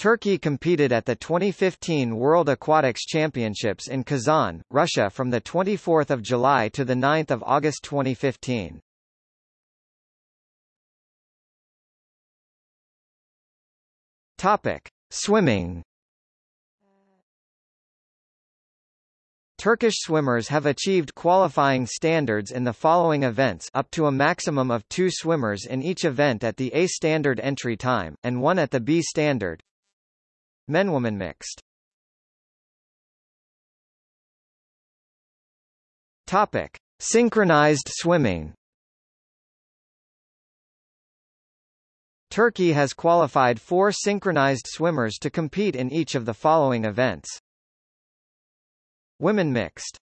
Turkey competed at the 2015 World Aquatics Championships in Kazan, Russia from 24 July to 9 August 2015. Topic. Swimming Turkish swimmers have achieved qualifying standards in the following events up to a maximum of two swimmers in each event at the A standard entry time, and one at the B standard. Men-woman mixed Topic. Synchronized swimming Turkey has qualified four synchronized swimmers to compete in each of the following events. Women mixed